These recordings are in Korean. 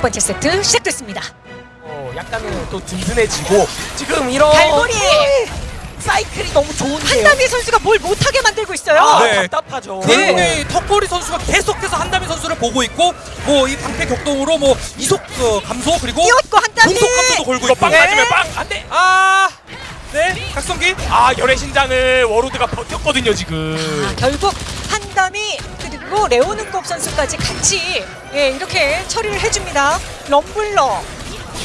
번째 세트 시작됐습니다. 어, 약간은 또 든든해지고 지금 이런 갈고리! 사이클이 너무 좋은데요. 한다미 선수가 뭘 못하게 만들고 있어요. 아, 네. 답답하죠. 네. 결국에 턱걸이 선수가 계속해서 한다미 선수를 보고 있고 뭐 이 방패 격동으로 뭐 이속 어, 감소 그리고 뛰었고 한다미. 공속 감소도 걸고 이거 있고 빵 네. 맞으면 빵! 안 돼! 아, 네, 각성기. 아, 열의 신장을 워로드가 버텼거든요, 지금. 아, 결국 한담이 그리고 레오는컵 선수까지 같이 예, 이렇게 처리를 해줍니다. 럼블러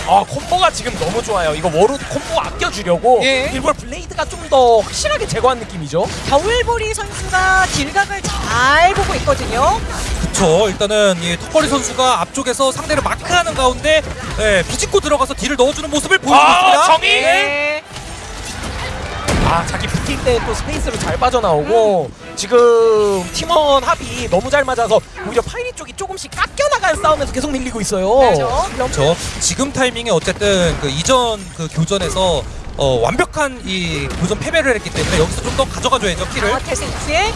아, 콤보가 지금 너무 좋아요. 이거 워로드 콤보 아껴주려고 예. 일부러 블레이드가 좀 더 확실하게 제거한 느낌이죠. 겨울보리 선수가 deal각을 잘 보고 있거든요. 그쵸. 일단은 이 턱걸이 선수가 앞쪽에서 상대를 마크하는 가운데 예, 비집고 들어가서 deal을 넣어주는 모습을 보여주고 아, 있습니다. 정의! 네. 아, 자기 붙일 때 또 space로 잘 빠져나오고 지금 팀원 합이 너무 잘 맞아서 오히려 파이리 쪽이 조금씩 깎여나가는 싸움에서 계속 밀리고 있어요. 그렇죠. 럼- 그렇죠. 지금 타이밍에 어쨌든 그 이전 그 교전에서 어, 완벽한 이 교전 패배를 했기 때문에 여기서 좀 더 가져가줘야죠 kill을. 아, 테센스의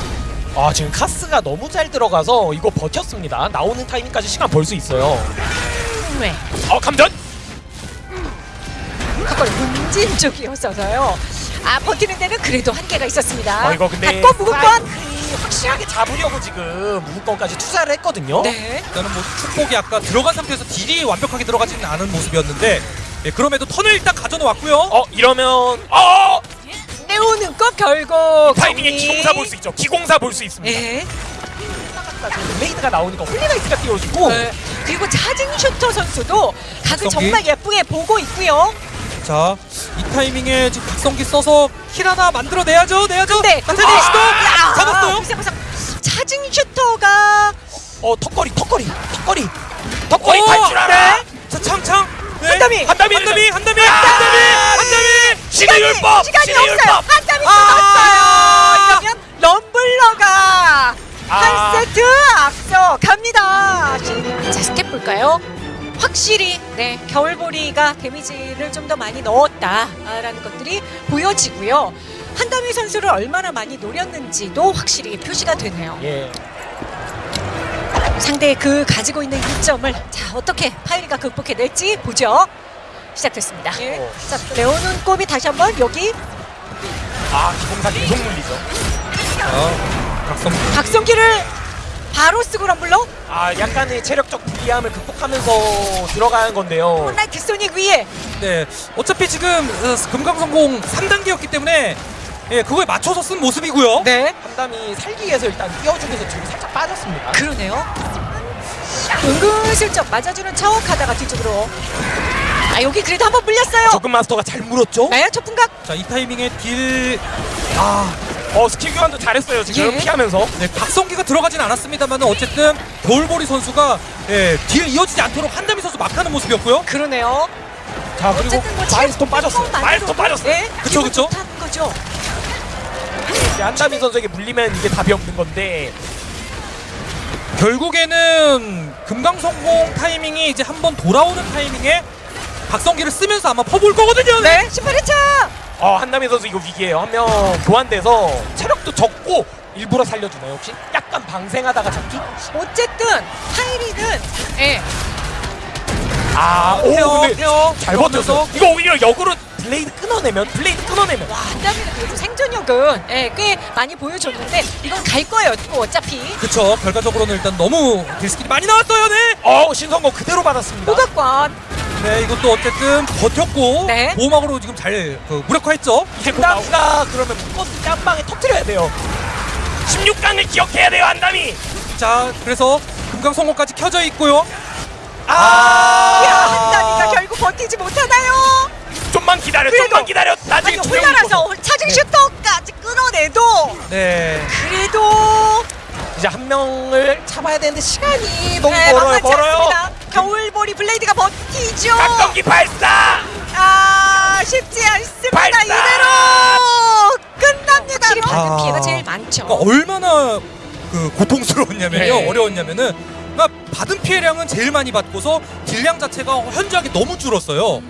아, 지금 카스가 너무 잘 들어가서 이거 버텼습니다. 나오는 타이밍까지 시간 벌 수 있어요. 네. 어, 감전! 그걸 문진 쪽이었어서요. 아 버티는 데는 그래도 한계가 있었습니다. 어, 이거 근데 받고 무급권. 사이클이 확실하게 잡으려고 지금 무급권까지 투자를 했거든요. 네. 일단은 뭐 축복이 아까 들어간 상태에서 딜이 완벽하게 들어가지는 않은 모습이었는데 예, 그럼에도 턴을 일단 가져놓았고요. 어, 이러면 어! 내오는 것 결국 타이밍에 정리. 기공사 볼 수 있죠. 기공사 볼 수 있습니다. 예. 블레이드가 나오니까 홀리나이트가 띄워주고 네. 그리고 차징 슈터 선수도 각을. 정말 예쁘게 보고 있고요. 자, 이 타이밍에 지금 각성기 써서 킬 하나 만들어내야죠, 내야죠. 근데 나타니 그거- 시도 야, 잡았어요. 보세요. 차징 슈터가 어 턱걸이 턱걸이 턱걸이 턱걸이 오! 탈출하라 자, 창창. 네. 한담이! 한담이 한담이, 한담이, 아! 한담이, 한담이. 신의 율법 시간이 없어요. 율법 한땀이 아! 이러면 럼블러가 아. 한 세트 앞서 갑니다. 자 stat 볼까요? 확실히 네 겨울보리가 데미지를 좀 더 많이 넣었다라는 것들이 보여지고요. 한담이 선수를 얼마나 많이 노렸는지도 확실히 표시가 되네요. 예 상대의 그 가지고 있는 이점을 자 어떻게 파이리가 극복해낼지 보죠. 시작됐습니다. 어. 자 레오는 꼼이 다시 한번 여기 아 기공사 계속 물리죠 자, 각성기. 박성기를 바로 쓰고 럼블러 아 약간의 체력적 불리함을 극복하면서 들어가는 건데요. 홈라인 뒷손익 위에. 네, 어차피 지금 어, 금강성공 3단계였기 때문에 예, 그거에 맞춰서 쓴 모습이고요. 네. 한담이 살기 위해서 일단 띄워주면서 지금 살짝 빠졌습니다. 그러네요. 은근슬쩍 맞아주는 척 하다가 뒤쪽으로. 아 여기 그래도 한번 물렸어요. 적금 마스터가 잘 물었죠? 네 초풍각. 자, 이 타이밍에 딜. 아, 어 스킬 교환도 잘했어요 지금 예. 피하면서 네, 각성기가 들어가진 않았습니다만 어쨌든 겨울보리 선수가 예, 딜 이어지지 않도록 한다미 선수 막하는 모습이었고요. 그러네요 자 그리고 어쨌든 뭐 마일스톤 빠졌어요 체력만으로도 마일스톤 빠졌어요 네 그쵸, 기분 그쵸? 좋다는 거죠 이제 한담이 선수에게 물리면 이게 답이 없는 건데 결국에는 금강성공 타이밍이 이제 한번 돌아오는 타이밍에 박성기를 쓰면서 아마 퍼볼 거거든요. 네 18회차 어 한담이 선수 이거 위기예요 한 명 교환돼서 체력도 적고 일부러 살려주나요 혹시? 약간 방생하다가 잡기? 어쨌든 하이리는 예 아, 오, 헤어, 근데 헤어 잘 버텼어. 이거 오히려 역으로 블레이드 끊어내면, 블레이드 끊어내면. 와, 한담이는 그래도 생존력은 예, 꽤 많이 보여줬는데 이건 갈 거예요 또 어차피 그쵸. 결과적으로는 일단 너무 딜스킬이 많이 나왔어요. 네. 어, 신성공 그대로 받았습니다. 호각관 네, 이것도 어쨌든 버텼고 네. 보호막으로 지금 잘 그, 무력화했죠. 이제 한담이가 그러면 묶었을 때한 방에 터뜨려야 돼요. 16강을 기억해야 돼요, 한담이. 자, 그래서 금강 성공까지 켜져 있고요. 아, 야 한담이가 결국 버티지 못하나요? 좀만 기다려, 좀만 기다려. 나중에 묶어서. 차징 네. 슈터까지 끊어내도 네. 그래도 이제 한 명을 잡아야 되는데 시간이 너무 네, 멀어요, 멀어요. 겨울 보리 블레이드가 버티죠. 각성기 발사! 아 쉽지 않습니다. 발사! 이대로 끝납니다. 아. 피해가 제일 많죠. 그러니까 얼마나 그 고통스러웠냐면요. 네. 어려웠냐면은 그러니까 받은 피해량은 제일 많이 받고서 딜량 자체가 현저하게 너무 줄었어요.